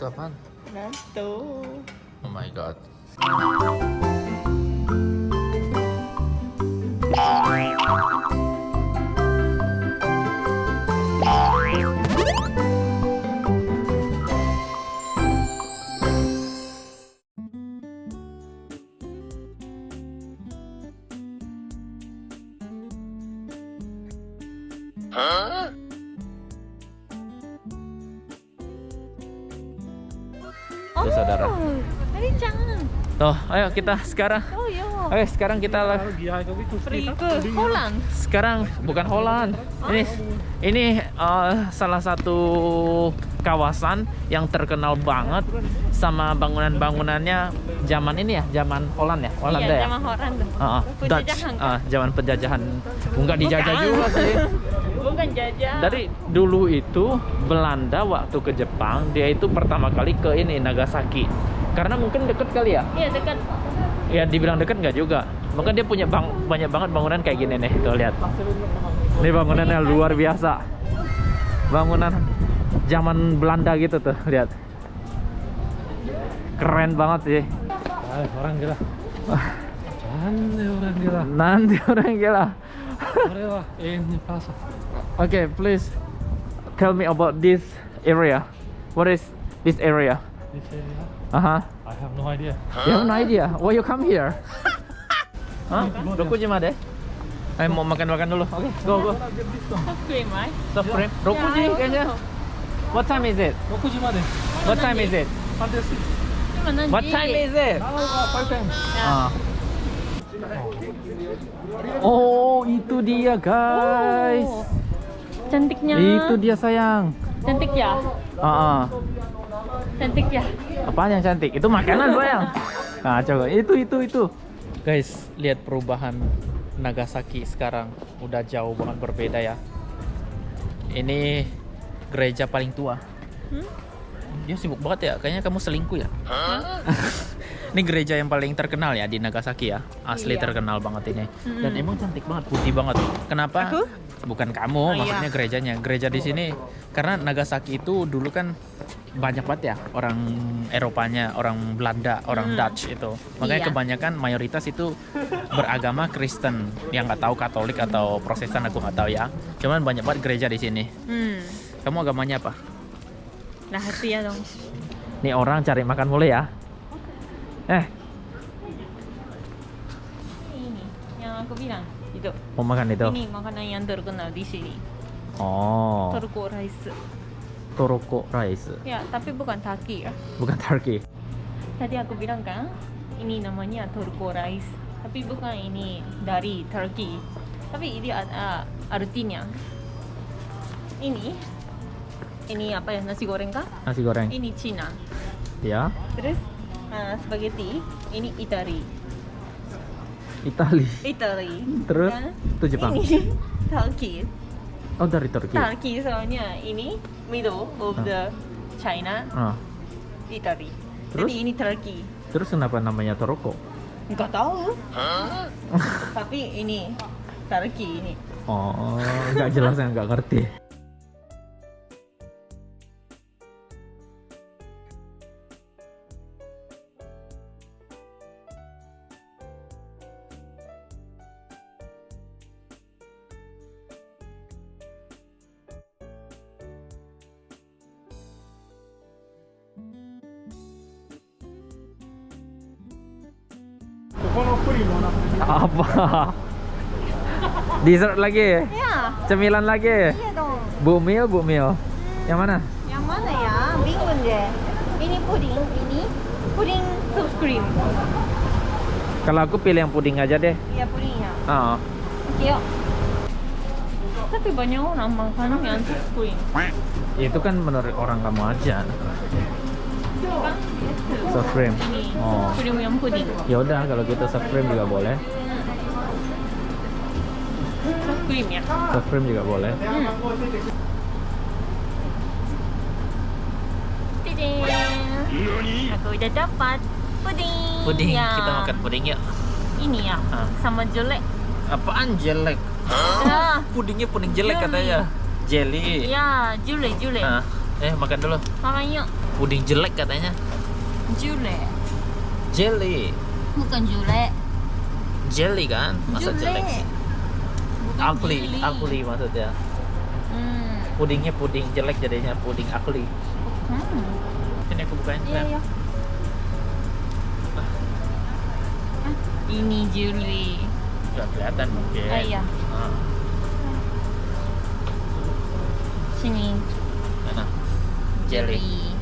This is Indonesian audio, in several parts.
Itu apaan? Natto. Oh my god. Oh, Tuh, saudara. Tuh, ayo kita sekarang. Oh ya. Ayo sekarang kita ke Holland. Sekarang bukan Holland. Ini ini eh, salah satu kawasan yang terkenal banget sama bangunan-bangunannya zaman ini ya, zaman Holland ya, Holanda iya, ya. zaman Holland. Ah, ah, Dutch. Penjajahan kan? Ah, zaman penjajahan. Enggak dijajah Bukan. juga sih. Bukan jajah. Dari dulu itu Belanda waktu ke Jepang dia itu pertama kali ke ini Nagasaki. Karena mungkin deket kali ya. Iya dekat. Ya dibilang deket nggak juga. Mungkin dia punya bang, banyak banget bangunan kayak gini nih. Tuh lihat. Ini bangunannya luar biasa. Bangunan zaman Belanda gitu tuh, lihat. Keren banget sih. Ah, orang gila. Nanti orang gila. Nanti orang gila. Ore wa ini plaza. okay please tell me about this area what is this area this area uh-huh i have no idea you have no idea why you come here huh dokujima de Ayo mau makan-makan dulu. Oke, okay, go go. Soft cream, right? Soft cream. Rokuji kayaknya. What time is it? Rokuji made. What time is it? Fantastic. What time is it? Now 5. Uh, ah. Oh, itu dia guys. Oh. Cantiknya. Itu dia sayang. Cantik ya. Ah, ah. Cantik ya. Apa yang cantik? Itu makanan sayang. Nah, coba itu itu itu. Guys, lihat perubahan Nagasaki sekarang. Udah jauh banget berbeda ya. Ini gereja paling tua. Hmm? Dia sibuk banget ya. Kayaknya kamu selingkuh ya. ini gereja yang paling terkenal ya di Nagasaki ya. Asli Iya. terkenal banget ini. Mm-mm. Dan emang cantik banget, putih banget. Kenapa? Aku? Bukan kamu, Oh, iya. maksudnya gerejanya. Gereja di sini karena Nagasaki itu dulu kan banyak banget ya orang Eropanya, orang Belanda, orang Hmm. Dutch itu. Makanya Iya. kebanyakan mayoritas itu beragama Kristen. Yang nggak tahu Katolik atau Protestan aku nggak tahu ya. Cuman banyak banget gereja di sini. Hmm. Kamu agamanya apa? Rahasia dong. Nih orang cari makan mulai ya. Eh, Ini yang aku bilang. Itu. mau makan itu? Ini makanan yang terkenal di sini. Oh, Turko rice. Toroko rice. Ya, tapi bukan Turkey ya. Bukan turkey. Tadi aku bilang kan, ini namanya Turko rice. Tapi bukan ini dari Turkey. Tapi ini ada artinya. Ini, ini apa ya nasi goreng kah? Nasi goreng. Ini Cina. Ya, Terus uh, spaghetti, ini Itali. Itali. Italy. Terus Dan itu Jepang. Ini Turkey. Oh, dari Turki. Turkey soalnya ini middle of Ah. the China, Ah, Italy. Terus? Jadi ini Turkey. terus kenapa namanya Toroko? Enggak tahu. Tapi ini Turkey ini. Oh, nggak jelas yang nggak ngerti. Apa? Dessert lagi? Ya, Cemilan lagi? iya dong. Bu Mil, Bu Mil. Yang mana? Yang mana ya? Bingung deh. Ini puding, ini puding soft cream. Kalau aku pilih yang puding aja deh. Iya pudingnya. Ah, Oke yuk. Tapi banyak orang makan yang soft cream. itu kan menurut orang kamu aja. Kan? Soft cream. Oh. puding yang puding. Ya udah kalau gitu soft cream juga boleh. Soft cream ya. Soft cream juga boleh. Hmm. Aku udah dapat puding. Puding, Ya. kita makan puding yuk. Ini ya, Ah. sama jelek. Apaan jelek? Ya, Pudingnya puding jelek Jelly. katanya. Jelly. ya, jelek jelek. Ah, Eh, makan dulu. Makan yuk. Puding jelek katanya. Jule. Jelly. Bukan jule. Jelly kan? Masa Jule. jelek sih? Jeli. ugly maksudnya. Hmm. Pudingnya puding jelek jadinya puding ugly. Hmm. Ini aku bukain. Iya, iya. Ah, Ini Julie. nggak kelihatan mungkin. Ah, iya. Ah, Sini. mana? Jelly.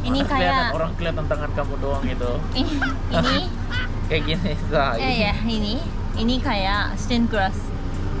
Ini Mana kelihatan, kayak orang kelihatan tangan kamu doang itu. ini Kayak gini. Nah, ya ini. ya ini ini kayak stained glass.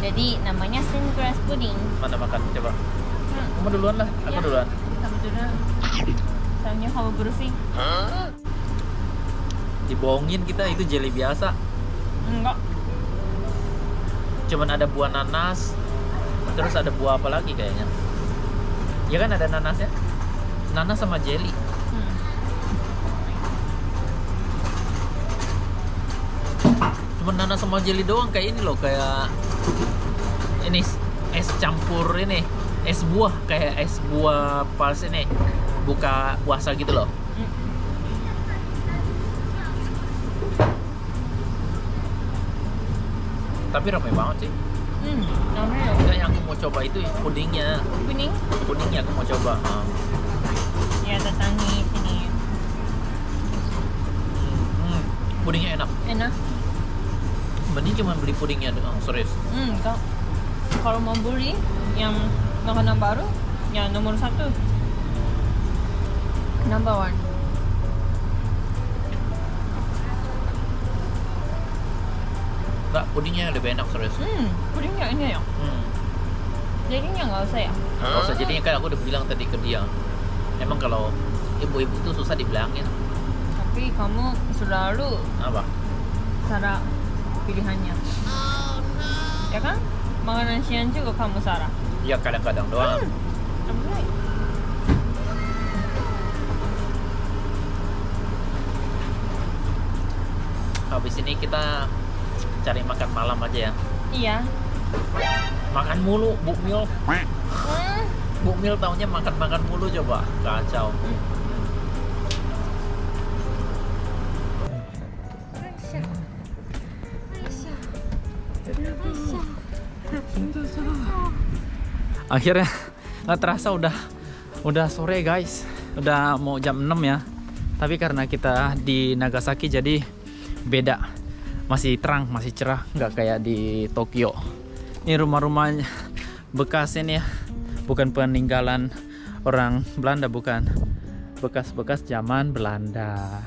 Jadi namanya stained glass pudding. Mana makan? Coba. Hmm. Kamu duluan lah. Aku Ya. duluan. Kamu dulu. Soalnya kamu bersih. Dibohongin kita itu jelly biasa. Enggak. Cuman ada buah nanas. Terus ada buah apa lagi kayaknya? Ya kan ada nanasnya. Nanas sama jelly. Hmm. Cuman nanas sama jelly doang kayak ini loh, kayak ini es campur ini, es buah kayak es buah pas ini buka puasa gitu loh. Hmm. Tapi ramai banget sih. Hmm. Enggak yang aku mau coba itu pudingnya. kuning. Pudingnya aku mau coba. Ah. Ya datangi sini. Hmm, pudingnya enak. Enak. Mending cuma beli pudingnya doang, serius. Hmm. Kalau mau beli yang makanan baru, ya nomor satu. Number one. Enggak, pudingnya lebih enak serius. Hmm. Pudingnya ini ya. Hmm. Jadinya nggak usah ya. Nggak usah jadinya kan aku udah bilang tadi ke dia. Emang kalau ibu-ibu tuh susah dibilangin. Tapi kamu selalu Apa? salah pilihannya. Ya kan? Makanan siang juga kamu salah. Ya kadang-kadang doang. Right. Habis ini kita cari makan malam aja ya. Iya. Makan mulu, Bu Mil. Hmm. Bu Mil taunya makan-makan mulu coba. Kacau. Akhirnya nggak terasa udah udah sore guys. Udah mau jam 6 ya. Tapi karena kita di Nagasaki jadi beda. Masih terang, masih cerah, nggak kayak di Tokyo. Ini rumah-rumah bekas ini ya. Bukan peninggalan orang Belanda bukan. Bekas-bekas zaman Belanda.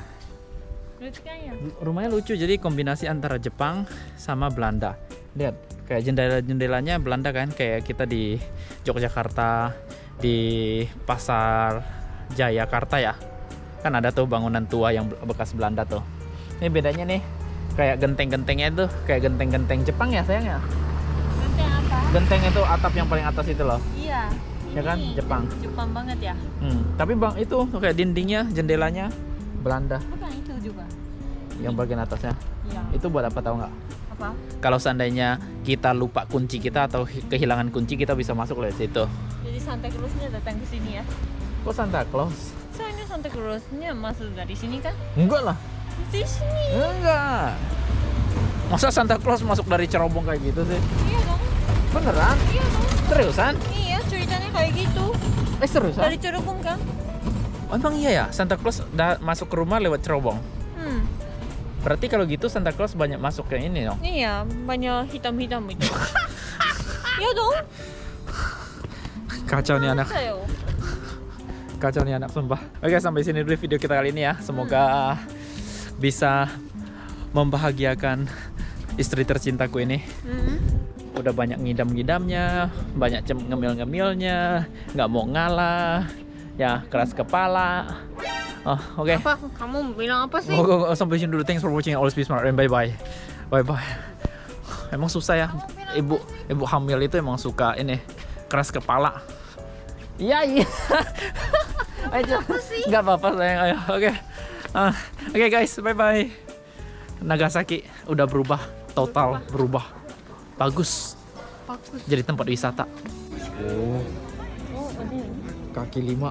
Kan ya? Rumahnya lucu jadi kombinasi antara Jepang sama Belanda. Lihat kayak jendela-jendelanya Belanda kan kayak kita di Yogyakarta di pasar Jayakarta ya. Kan ada tuh bangunan tua yang bekas Belanda tuh. Ini bedanya nih kayak genteng-gentengnya tuh kayak genteng-genteng Jepang ya sayangnya. Nanti apa? Genteng itu atap yang paling atas itu loh. Iya. Ya kan? Jepang. Jepang banget ya. Hmm, tapi bang itu kayak dindingnya, jendelanya Belanda Bukan itu juga. yang bagian atasnya. Iya. Itu buat apa tahu nggak? Apa? Kalau seandainya kita lupa kunci kita atau kehilangan kunci kita bisa masuk lewat situ. Jadi Santa Clausnya datang ke sini ya. Kok Santa Claus? Soalnya Santa Clausnya masuk dari sini kan? Enggak lah. Di sini. Enggak. Masa Santa Claus masuk dari cerobong kayak gitu sih? Iya dong. Beneran? Iya dong. Seriusan? Iya ceritanya kayak gitu. Eh seriusan? Dari cerobong kan? Oh, emang iya ya? Santa Claus masuk ke rumah lewat cerobong? Hmm. Berarti kalau gitu Santa Claus banyak masuk ke ini dong? Iya, banyak hitam-hitam itu. Iya dong. Kacau nih anak. Kacau nih anak sumpah. Oke sampai sini dulu video kita kali ini ya. Semoga bisa membahagiakan istri tercintaku ini. Hmm. Udah banyak ngidam-ngidamnya, banyak ngemil-ngemilnya, nggak mau ngalah, ya keras kepala. Oh, oke. Apa? Kamu bilang apa sih? Oh, sampai sini dulu. Thanks for watching. Always be smart and bye bye. Bye bye. Emang susah ya. Ibu ibu hamil itu emang suka ini keras kepala. Iya iya. Ayo. Enggak apa-apa sayang. Ayo. Oke. Ah, Oke guys, bye bye. Nagasaki udah berubah total berubah. Bagus. Bagus. Jadi tempat wisata. Oh. Oh, ada ini. kaki lima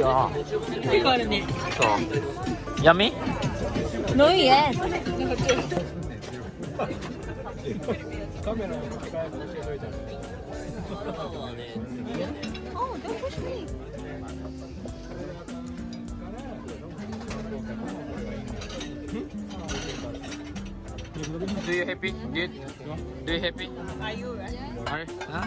야 이거는 야미 No yes. Oh, don't push me. Do you happy? Good. Do you happy? Are you right? Are, huh?